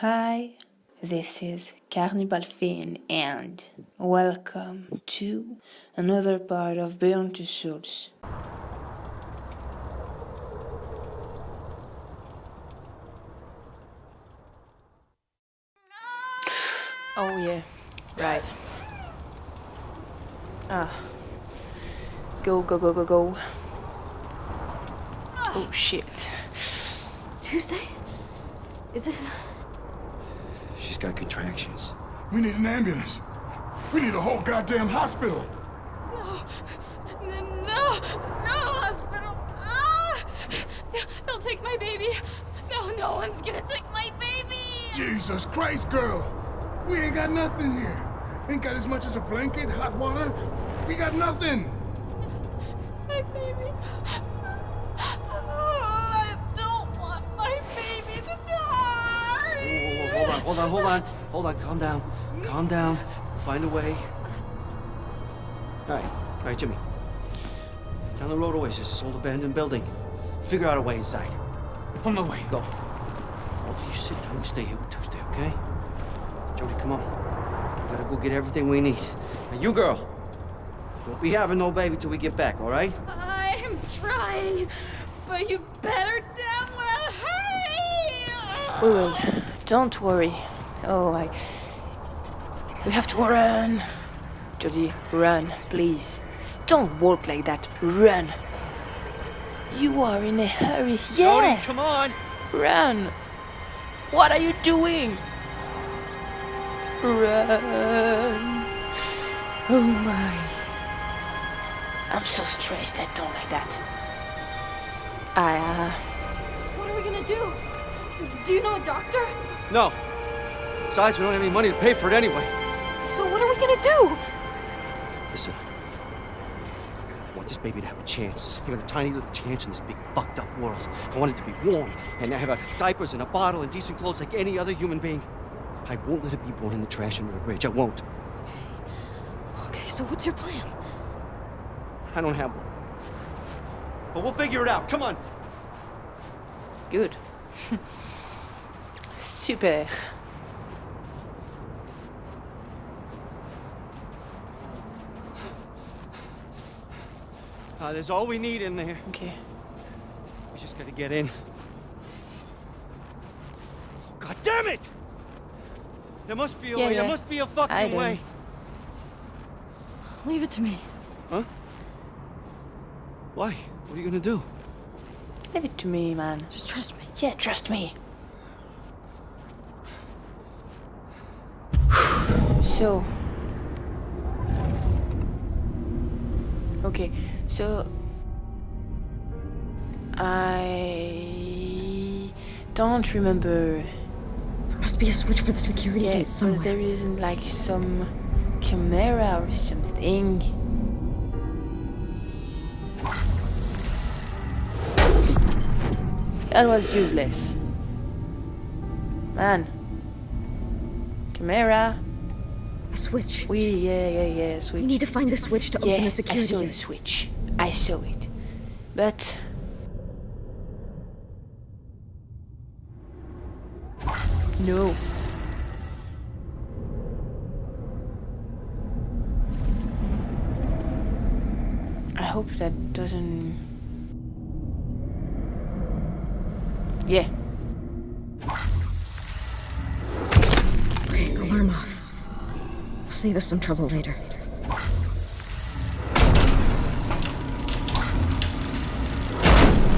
Hi, this is Carnival Finn and welcome to another part of Beyond Two Souls. Oh yeah, right. Ah. Go, go, go, go, go. Oh shit. Tuesday? Is it? She's got contractions. We need an ambulance. We need a whole goddamn hospital. No, no, no hospital. Ah! They'll, they'll take my baby. No, no one's gonna take my baby. Jesus Christ, girl. We ain't got nothing here. Ain't got as much as a blanket, hot water. We got nothing. My baby. Oh, I don't want my baby to die. Whoa, whoa, whoa, hold on, hold on, hold on. Calm down. Calm down. We'll find a way. All right, all right, Jimmy. Down the road a ways, this old abandoned building. Figure out a way inside. On my way, go. Walter, you sit down, you stay here with Tuesday, okay? Jodie, come on. We gotta go get everything we need. Now, you girl, don't be having no baby till we get back, all right? I'm trying, but you better damn well hurry. We will. Don't worry. Oh, I. We have to run. Jodie, run, please. Don't walk like that. Run. You are in a hurry. Yeah. Jodie, come on! Run. What are you doing? Run. Oh my. I'm so stressed. I don't like that. I, uh, What are we gonna do? Do you know a doctor? No. Besides, we don't have any money to pay for it anyway. So what are we gonna do? Listen. I want this baby to have a chance. Even a tiny little chance in this big fucked up world. I want it to be warm and have a diapers and a bottle and decent clothes like any other human being. I won't let it be born in the trash under a bridge. I won't. Okay, Okay, so what's your plan? I don't have one. But we'll figure it out. Come on. good. Super. Uh, there's all we need in there. Okay. We just gotta get in. God damn it! There must be a Yeah, way. yeah. There must be a fucking I know. way. Leave it to me. Huh? Why? What are you gonna do? Leave it to me, man. Just trust me. Yeah, trust me. So. Okay, so. I don't remember. There must be a switch for the security Yeah, gate but somewhere. there isn't like some camera or something. That was useless. Man. Camera. A switch. We, yeah, yeah, yeah, switch. We need to find the switch to yeah, open the I security saw the switch. I saw it. But... No. I hope that doesn't... Yeah. Save us some trouble later.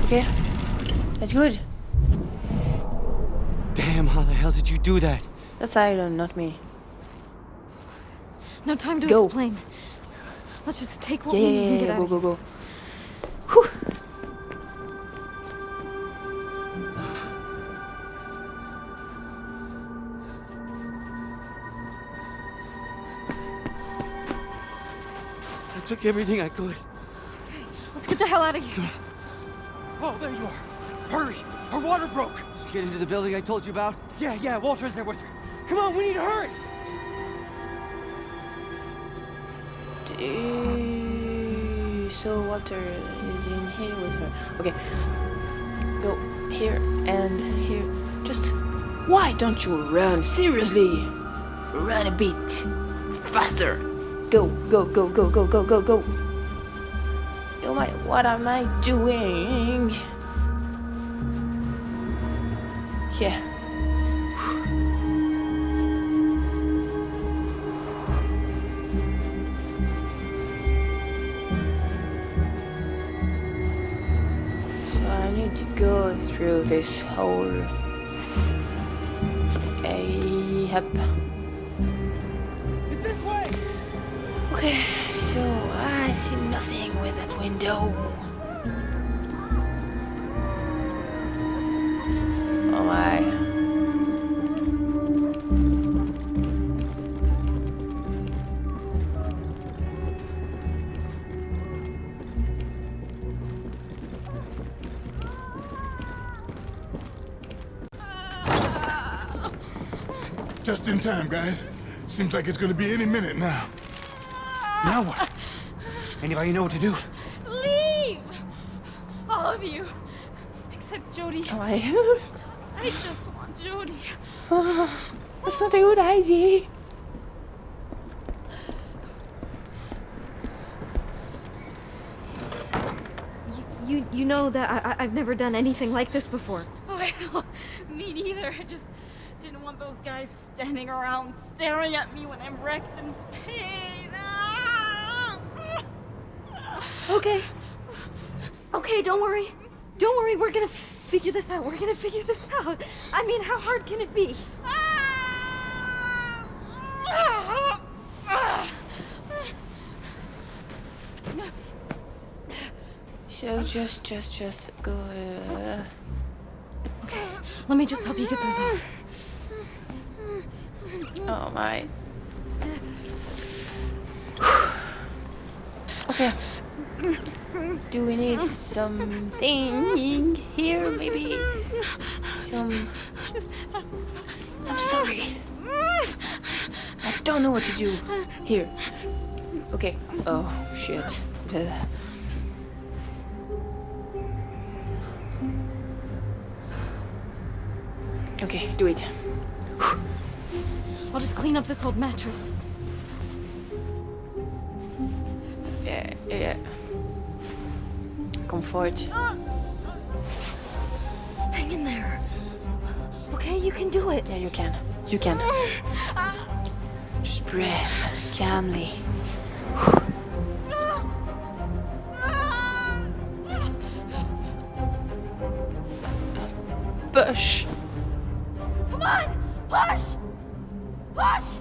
Yeah. That's good. Damn, how the hell did you do that? That's Aiden, not me. No time to Go. explain. Let's just take what Yeah, we yeah, need yeah, and get yeah, out go, of go, here. go. Took everything I could. Let's get the hell out of here. Oh, there you are. Hurry! Her water broke! Did you get into the building I told you about? Yeah, yeah, Walter's there with her. Come on, we need to hurry! So Walter is in here with her. Okay. Go here and here. Just Why don't you run? Seriously! Run a bit. Faster! Go, go, go, go, go, go, go, go. Oh my, what am I doing? Yeah. So I need to go through this whole. Okay, yep. I see nothing with that window. Oh my. Just in time, guys. Seems like it's gonna be any minute now. Now what? Anybody know what to do? Leave! All of you. Except Jodie. Oh my. I just want Jodie. That's not a good idea. You, you, you know that I, I, I've never done anything like this before. Well, me neither. I just didn't want those guys standing around staring at me when I'm wrecked and pain. Okay. Okay, don't worry. Don't worry, we're gonna figure this out. We're gonna figure this out. I mean, how hard can it be? So just, just, just go. Uh, Okay, let me just help you get those off. oh my. Okay. Do we need something here? Maybe some. I'm sorry. I don't know what to do. Here. Okay. Oh shit. Okay, do it. I'll just clean up this old mattress. Yeah, yeah. Comfort. Hang in there. Okay, you can do it. Yeah, you can. You can. Just breathe calmly. Push. Come on! Push! Push!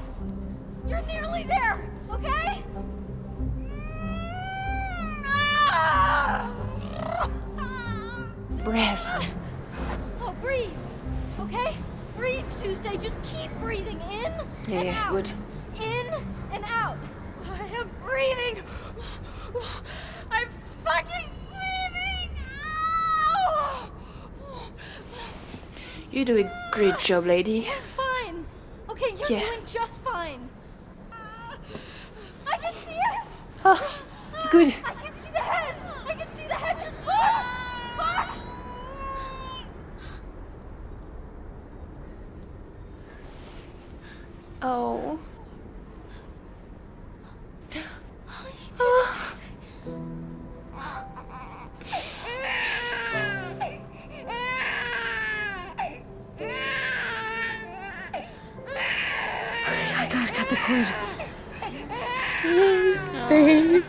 You're nearly there, okay? Breath. Oh, breathe. Okay? Breathe, Tuesday. Just keep breathing in Yeah, and yeah, out. good. In and out. I am breathing. I'm fucking breathing. Ow! You do a great job, lady. Fine. Okay, you're Yeah. doing just fine. I can see it. Oh, good. I can see the head. I can see the head. Just push. Push. I gotta cut the cord. Babe.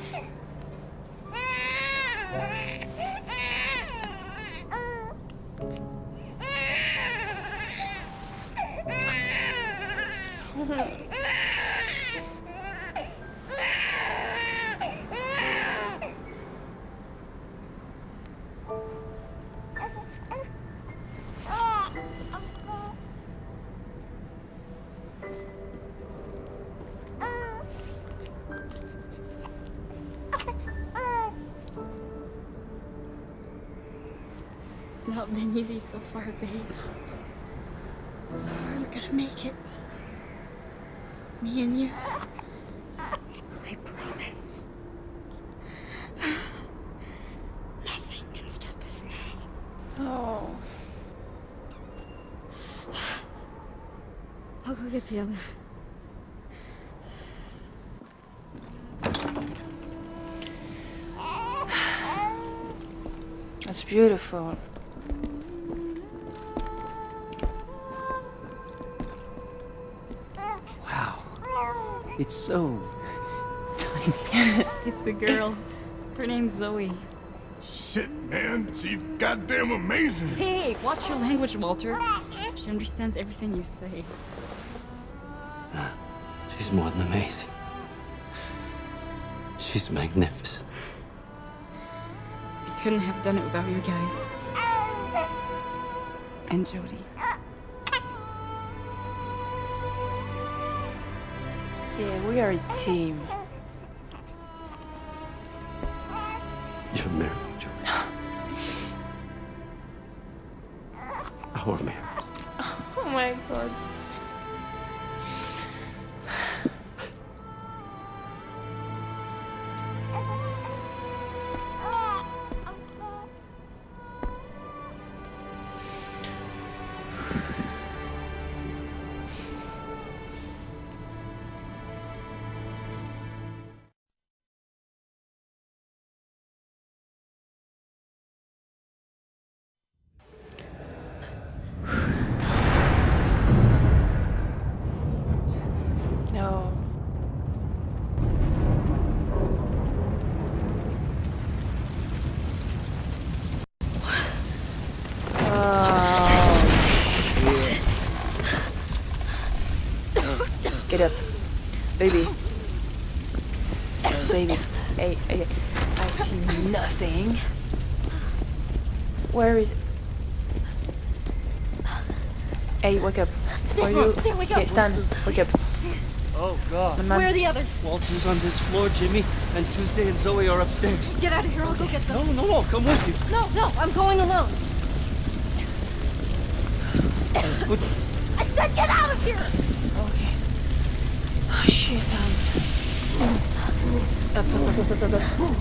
Easy so far, babe. We're gonna make it. Me and you. I promise. Nothing can stop us now. Oh. I'll go get the others. That's beautiful. It's so tiny. It's a girl. Her name's Zoe. Shit, man. She's goddamn amazing. Hey, watch your language, Walter. She understands everything you say. She's more than amazing. She's magnificent. I couldn't have done it without you guys. And Jodie. Yeah, we are a team. Up. Stan, you... Stan, wake up. Okay, Stan, wake up. Oh, God. My man- Where are the others? Walter's on this floor, Jimmy, and Tuesday and Zoe are upstairs. Get out of here. I'll go get them. no, no, no. come with you. No, no, I'm going alone. But I said get out of here. Okay. Oh shit, um. Up, up, up, up, up, up, up.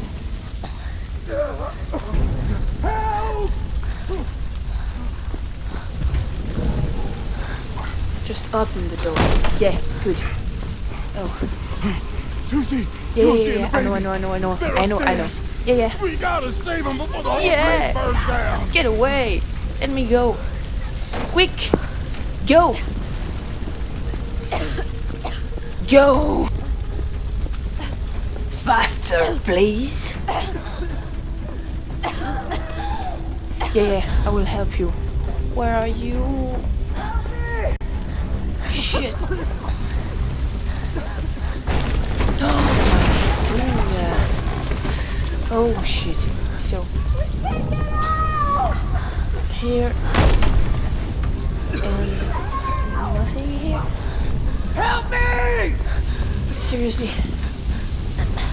Just open the door. Yeah, good. Oh, Tuesday. yeah, yeah, yeah, yeah. I know, I know, I know, I know. I know, I know. Yeah, yeah. We gotta save them before the whole Yeah. place burns down. Get away. Let me go. Quick. Go. Go. Faster, please. Yeah, yeah, I will help you. Where are you? Shit. Oh, yeah. Oh, shit. So, here. And nothing here. help me! Seriously.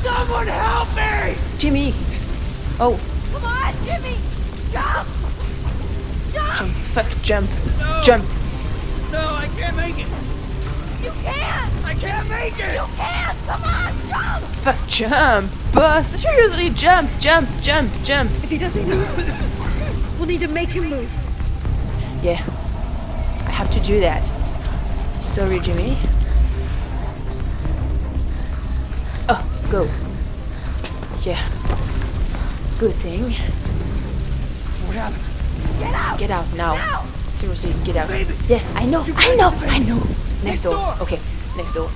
Someone help me! Jimmy! Oh, Come on, Jimmy. Jump. Jump. jump. Fuck, jump. Jump. No, I can't make it. You can't! I can't make it. You can't! Come on, jump. Fuck, jump. Boss, seriously, jump, jump, jump, jump. If he doesn't move, we'll need to make him move. Yeah, I have to do that. Sorry, Jimmy. Oh, go. Yeah. Good thing. What happened? Get out. Get out now. Now. Seriously, get out. Baby. Yeah, I know, I know, I know. Next Next door. door. Okay, next door.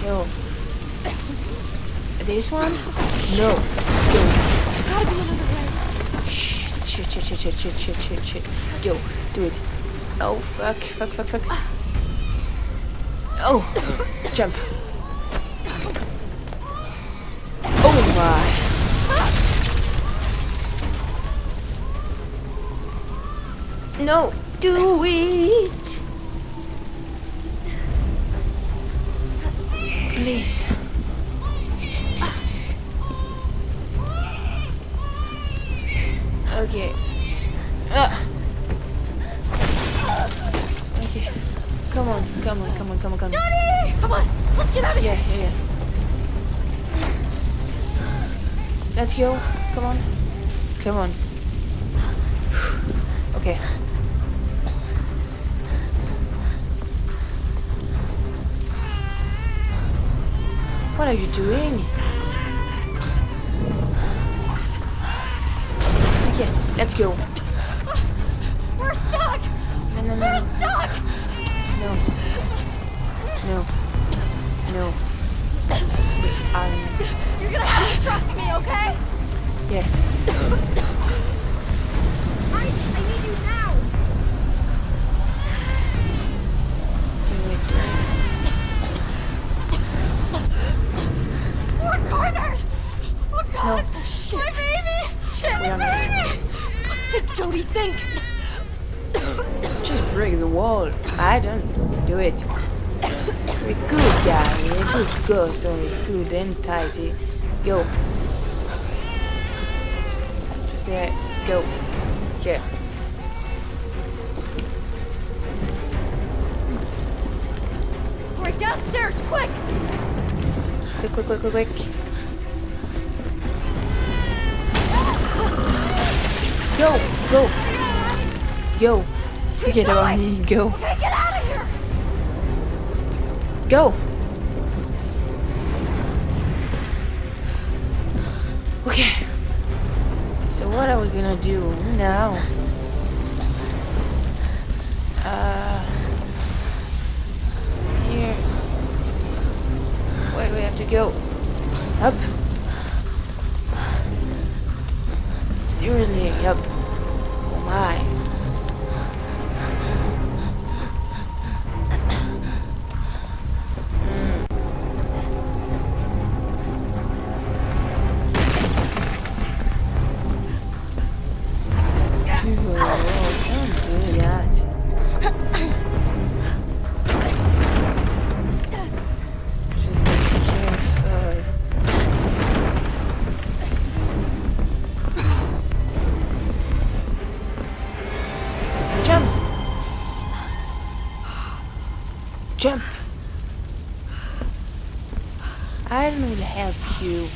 So. This one? No. Go. There's gotta be another way. Shit, shit, shit, shit, shit, shit, shit, shit, shit. Go, do it. Oh, fuck, fuck, fuck, fuck. Ah. Oh, jump. No, do it. Please. Okay. Ah. Okay. Come on, come on, come on, come on, come on. Johnny, come on. Let's get out of Yeah, here. yeah, yeah. Let's go. Come on. Come on. Okay. What are you doing? Okay, let's go. We're stuck! No, no, no, We're stuck! no, no, no. We are. You're gonna have to trust me, okay? Yeah. I, I need you now! Do it. Do it. We're cornered! Oh god! No. Shit! My baby! Shit, We baby! Think, Jodie, think! Just break the wall. I don't do it. Very good guy. A good ghost. Sorry, good and tidy. Go. Just there. Go. Yeah. Alright, downstairs, quick! Quick, quick, quick, quick, quick. Go, go, go. Forget about me. Go, Okay, get out of here! go. Okay. So what are we gonna do now? Uh, here. Where do we have to go? Up. Jump! Aiden will help you.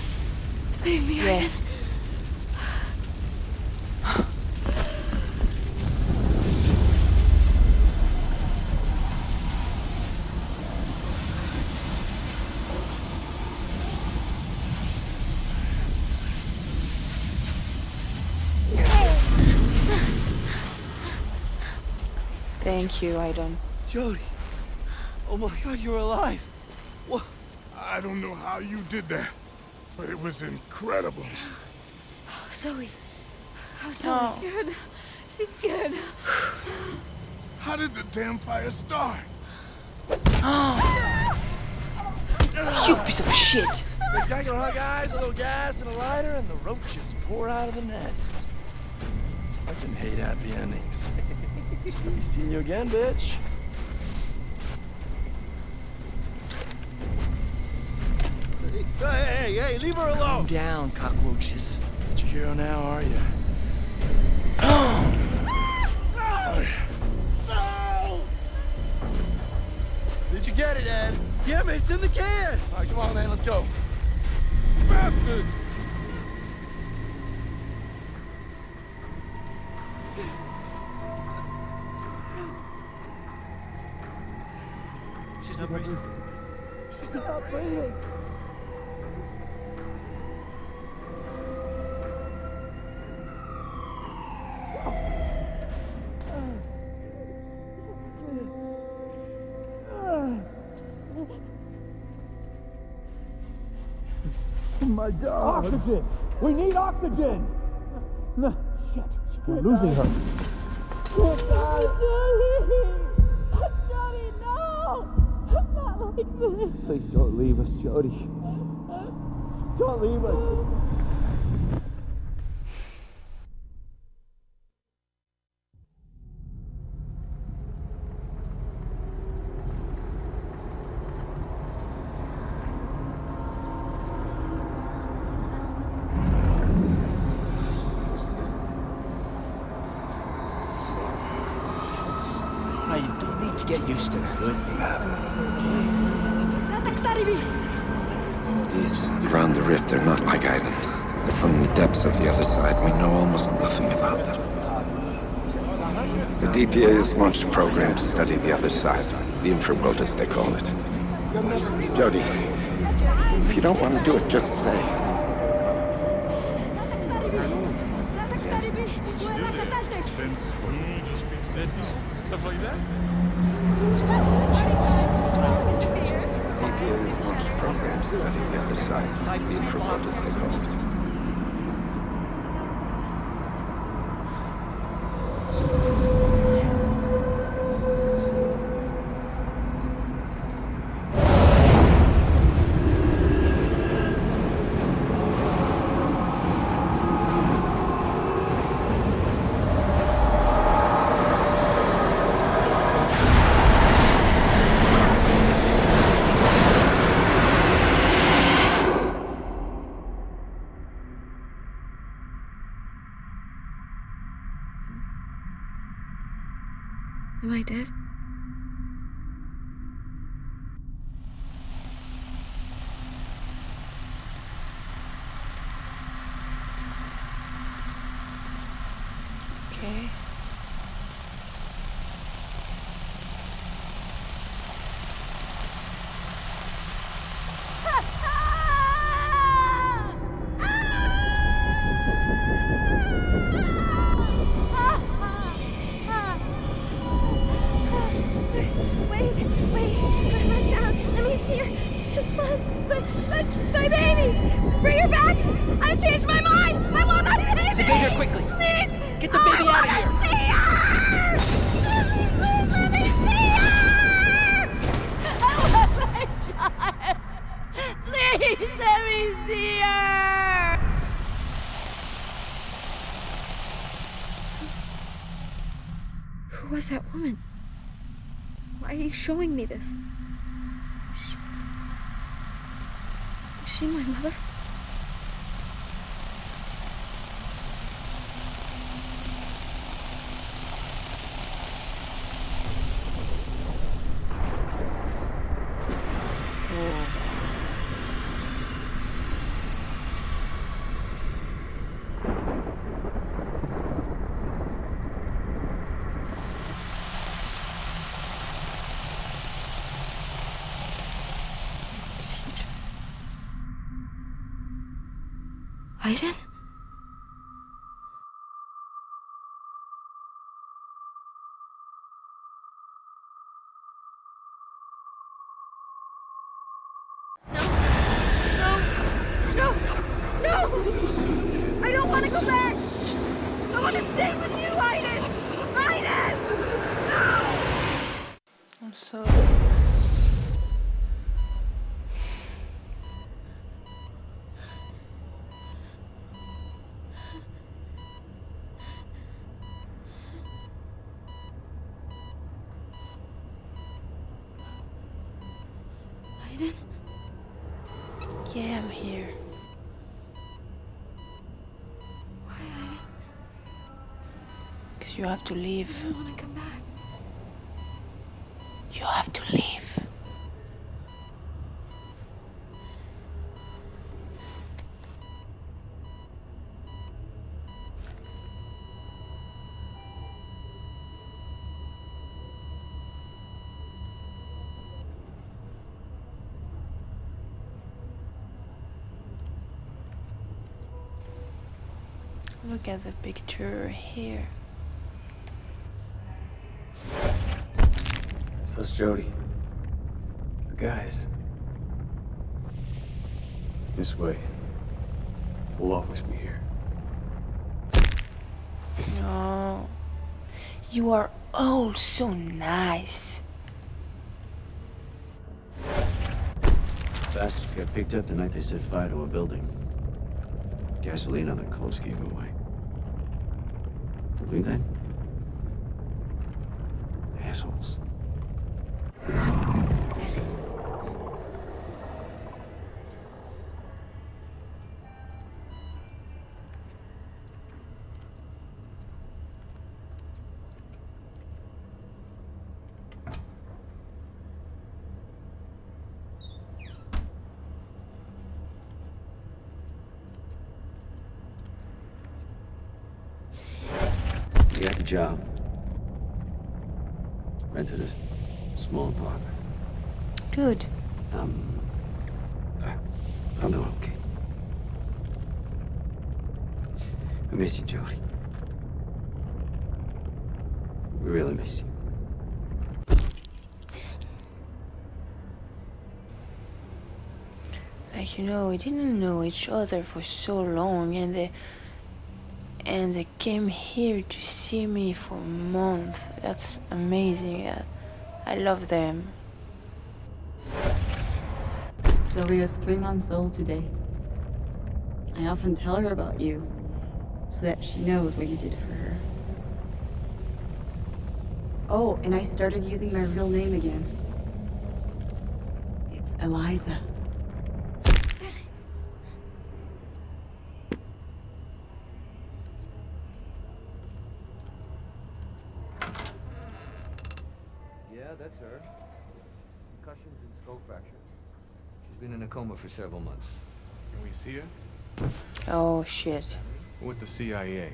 Save me, Yeah. Aiden. Thank you, Aidan. Jodie. Oh my god, you're alive. What? I don't know how you did that, but it was incredible. Oh, Zoe. How's Zoe? Oh. Good. She's good. How did the damn fire start? You piece of shit! Spectacular hug eyes, a little gas and a lighter, and the roaches pour out of the nest. I can hate happy endings. see, see you again, bitch. Hey, hey, hey, leave her alone! Calm down, cockroaches. Such a hero now, are you? Oh! Did you get it, Ed? Yeah, man, it's in the can. All right, come on, man, let's go. Bastards! She's not breathing. She's not breathing. Oxygen! We need oxygen! No, shit. We're losing her. No! Not like this. Please don't leave us, Jodie. Don't leave us. Now, you do need to get used to that. Around the rift, they're not like Aiden. They're from the depths of the other side. We know almost nothing about them. The DPA has launched a program to study the other side. The infraworld, as they call it. Jodie, If you don't want to do it, just say. Side. The infraworld Okay. Showing me this? Is she, is she my mother? This is the future. Aiden? No. No. No. No. I don't want to go back. I want to stay with you, Aiden. Aiden. No. I'm sorry. Aiden. Yeah, I'm here. Why, Aiden? Because you have to leave. I want to come back. You have to leave. Look at the picture here. Us, Jodie. The guys. This way. We'll always be here. No. You are all so nice. Bastards got picked up the night they set fire to a building. Gasoline on their clothes gave away. Believe that? Job. Rented a small apartment. Good. Um, uh, I'm doing okay. I miss you, Jodie. We really miss you. Like you know, we didn't know each other for so long, and they and they came here to see me for a month. That's amazing. I, love them. Sylvia's three months old today. I often tell her about you, so that she knows what you did for her. Oh, and I started using my real name again. It's Eliza. Yeah, that's her. Concussions and skull fracture. She's been in a coma for several months. Can we see her? Oh shit. With the CIA.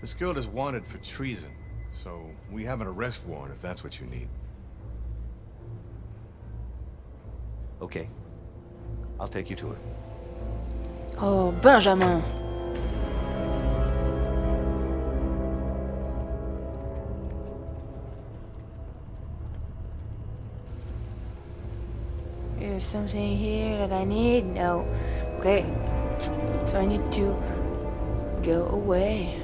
This girl is wanted for treason, so we have an arrest warrant if that's what you need. Okay. I'll take you to her. Oh, Benjamin. Something here that I need? No. Okay. So I need to go away.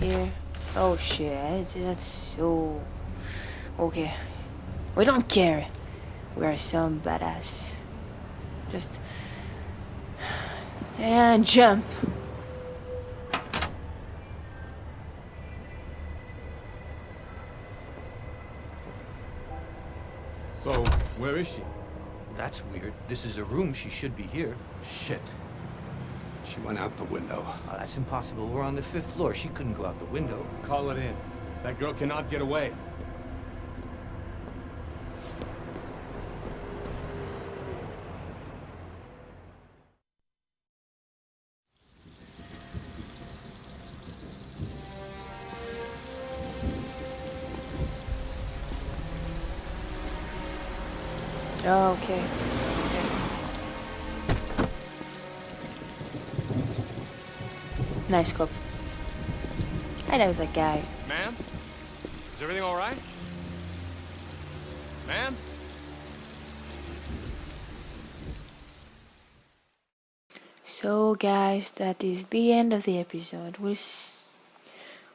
Here. Oh shit, that's so... Okay. We don't care. We're some badass. Just... And jump. So, where is she? That's weird. This is a room. She should be here. Shit. She went out the window. Oh, that's impossible. We're on the fifth floor. She couldn't go out the window. Call it in. That girl cannot get away. Oh, okay. Nice cop. I know that guy. Ma'am? Is everything all right? Ma'am? So, guys, that is the end of the episode. We'll, s-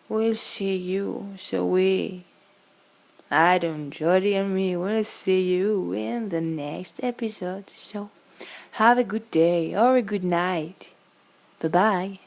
we'll see you. So, we, Adam, Jodie, and me will see you in the next episode. So, have a good day or a good night. Bye bye.